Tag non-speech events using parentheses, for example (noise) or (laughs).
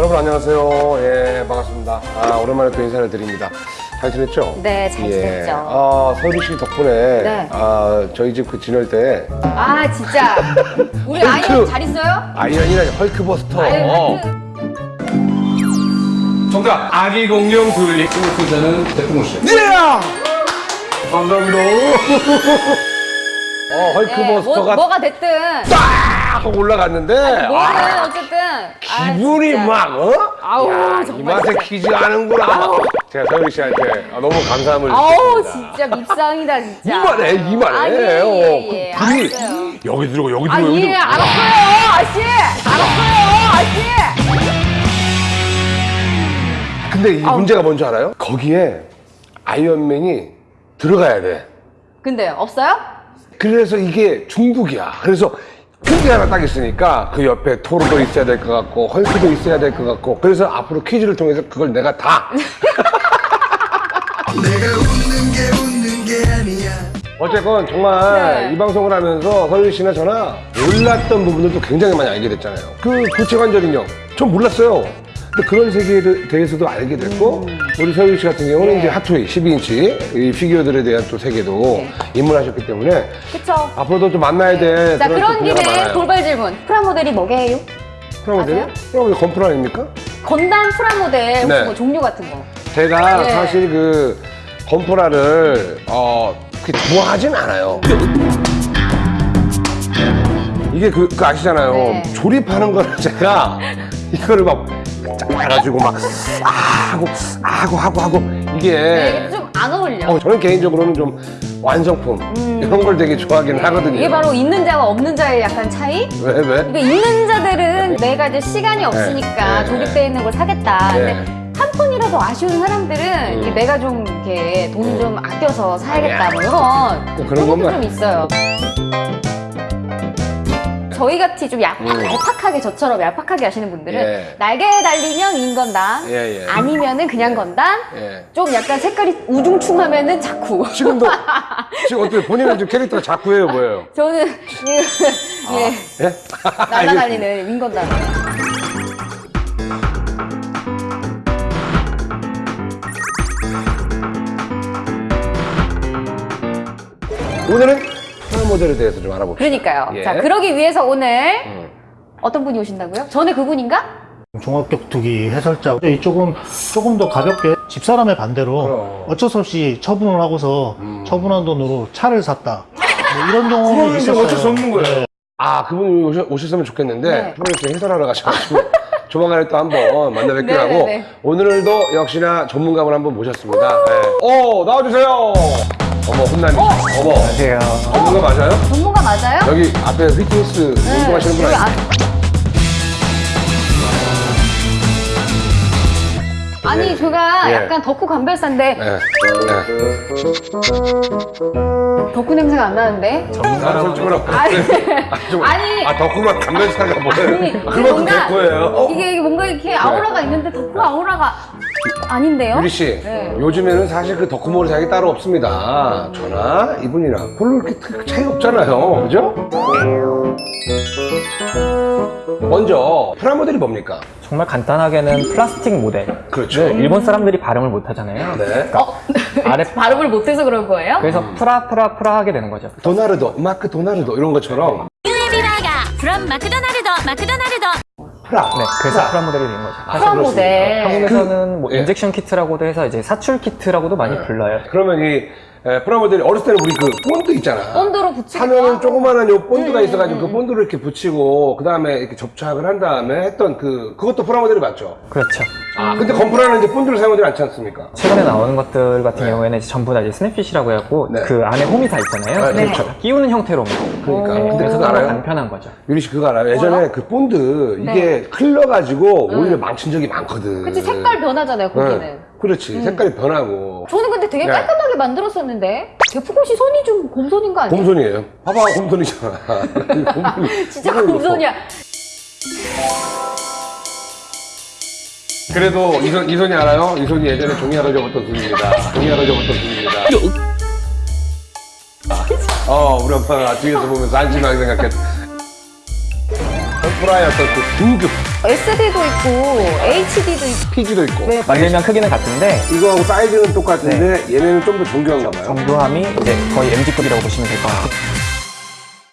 안녕하세요. 예, 반갑습니다. 아, 오랜만에 또 인사를 드립니다. 잘 지냈죠? 네, 잘 지냈죠. 아, 유리 씨 덕분에 네. 아, 저희 집 그 지낼 때 아 진짜 (laughs) 우리 헐크. 아이들 잘 있어요? 아이언이나 헐크버스터. 아유, 정답! 아기 공룡 둘리 후보자는 백승호 씨. 예! 감사합니다. (laughs) 어, 네, 헐크버스터가 뭐, 뭐가 됐든 딱 하고 올라갔는데 뭐는 아, 어쨌든 아, 기분이 진짜. 막 어? 아우, 야, 이 정말 맛에 진짜. 키지 않은구나. 제가 서유리 씨한테 아, 너무 감사함을 아우 드립니다. 진짜 밉상이다 진짜 이만해, 이만해. 아, 예, 예, 어, 예, 그 알았어요. 여기 들어고 여기 들어고 여기 아예 들어고. 알았어요 아씨 알았어요 아씨 근데 이 문제가 뭔지 알아요? 거기에 아이언맨이 들어가야 돼. 근데 없어요? 그래서 이게 중국이야. 그래서 퀴즈 하나 딱 있으니까 그 옆에 토르도 있어야 될 것 같고 헐크도 있어야 될 것 같고 그래서 앞으로 퀴즈를 통해서 그걸 내가 다 (laughs) 내가 웃는 게 웃는 게 아니야 어쨌건 정말 네. 이 방송을 하면서 서유 씨나 저나 몰랐던 부분들도 굉장히 많이 알게 됐잖아요. 그 구체관절 인형 전 몰랐어요. 그런 세계에 대해서도 알게 됐고 우리 서유리 씨 같은 경우는 네. 이제 핫토이 12인치 이 피규어들에 대한 또 세계도 네. 입문하셨기 때문에 그쵸 앞으로도 좀 만나야 될자 네, 그런 그런 또 김에 많아요. 돌발 질문 프라모델이 뭐게요? 프라모델? 아세요? 프라모델 건프라 아닙니까? 건담 프라모델 혹시 네. 뭐 종류 같은 거 제가 네. 사실 그 건프라를 어 그렇게 좋아하진 않아요. 이게 그, 그 아시잖아요. 네. 조립하는 거를 제가 이거를 막 짜가지고 막 아, 하고 아, 하고 하고 하고 이게 네, 좀안 어울려 어, 저는 개인적으로는 좀 완성품 이런 걸 되게 좋아하긴 하거든요. 음. 이게 바로 있는 자와 없는 자의 약간 차이? 왜 왜? 그러니까 있는 자들은 내가 이제 시간이 없으니까 네. 조립되어 있는 걸 사겠다. 네. 근데 한 푼이라도 아쉬운 사람들은 이렇게 내가 좀 이렇게 돈좀 아껴서 사야겠다. 뭐 이런 꼭 그런 것만. 좀 있어요. 저희 같이 좀 얄, 음. 얄팍하게 저처럼 얄팍하게 하시는 분들은 예. 날개 달리면 인 건담 예, 예. 아니면은 그냥 건담 예. 좀 약간 색깔이 우중충하면은 자쿠 지금도 (laughs) 지금 어떻게 본인은 지금 캐릭터가 자꾸예요, 뭐예요? 저는 이- 예 예? (laughs) 날아다니는 윙건담 오늘은 프라모델에 대해서 좀 알아봅시다. 그러니까요. 예. 자, 그러기 위해서 오늘 음. 어떤 분이 오신다고요? 전에 그분인가? 종합격투기 해설자 이쪽은 조금 더 가볍게 집사람의 반대로 그럼. 어쩔 수 없이 처분을 하고서 음. 처분한 돈으로 차를 샀다 뭐 이런 이제 있었어요 어쩔 수 없는 거예요. 아, 그분이 오셨, 오셨으면 좋겠는데, 네. 프로젝트 해설하러 가셔가지고, (laughs) 조만간에 또 한번 만나 뵙기로 네, 하고, 네, 네. 오늘도 역시나 전문가분 한번 모셨습니다. 네. 오, 나와주세요! 어머, 혼나니. 어머. 안녕하세요. 전문가 맞아요? 전문가 맞아요? 여기 앞에 휘트니스 운동하시는 분 아니에요? 앞- 아니, 제가 예. 약간 덕후 감별사인데 네. 네. 덕후 냄새가 안 나는데? 아, 솔직히 말하고. 아니, 아, 좀- (laughs) 아니. 아, 덕후만 감별사가 뭐예요? 아니, 아, 그만큼 뭔가 될 거예요. 어? 이게, 이게 뭔가 이렇게 아우라가 있는데 덕후 아우라가 아닌데요? 유리 씨, 네. 요즘에는 사실 그 덕후모리 사기 따로 없습니다. 저나 이분이나 별로 이렇게 크- 차이 없잖아요. 그죠? 먼저, 프라 모델이 뭡니까? 정말 간단하게는 플라스틱 모델. 그렇죠. 네, 일본 사람들이 발음을 못 하잖아요. 네. 어? (laughs) R (laughs) 발음을 못해서 그런 거예요? 그래서 프라 프라 프라 하게 되는 거죠. 도나르도, 마크 도나르도 이런 것처럼 유에비바가 from 마크도날드 마크도날드 프라. 네, 그래서 프라 모델이 된 거죠. 아, 프라 모델. 한국에서는 뭐 예. injection 키트라고도 해서 이제 사출 키트라고도 많이 네. 불러요. 그러면 이 에, 프라모델이 어렸을 때는 우리 그 본드 있잖아. 본드로 붙이고 사면은 조그마한 요 본드가 음, 있어가지고 그 본드를 이렇게 붙이고 그 다음에 이렇게 접착을 한 다음에 했던 그 그것도 프라모델이 맞죠? 그렇죠. 아 근데 건프라는 이제 본드를 사용하지 않지 않습니까? 최근에 나오는 것들 같은 네. 경우에는 이제 전부 다 이제 snap fit이라고 해갖고 네. 그 안에 홈이 다 있잖아요. 아, 네. 그렇죠. 끼우는 형태로. 그러니까. 네, 근데 그거 알아요? 간편한 거죠. 유리 씨 그거 알아요? 예전에 뭐요? 그 본드 이게 네. 흘러가지고 오히려 망친 적이 많거든. 그치 색깔 변하잖아요 거기는 네. 그렇지 색깔이 변하고 저는 근데 되게 네. 깔끔하게 만들었었는데 제프코 씨 손이 좀 곰손인 거 아니에요? 곰손이에요. 봐봐 곰손이잖아. (laughs) 곰손이. (laughs) 진짜 곰손이야 그래도 이손 이손이 알아요? 이손이 예전에 종이학을 접었던 손입니다. 종이학을 접었던 손입니다. 어 우리 엄마가 뒤에서 보면서 안심하게 생각했. 울트라의 어떤 그 등급 SD도 있고 HD도 있고 PG도 있고 네. 만들면 크기는 같은데 이거하고 사이즈는 똑같은데 얘네는 좀 더 정교한가 봐요. 정교함이 이제 거의 MG급이라고 보시면 될 것 같아요.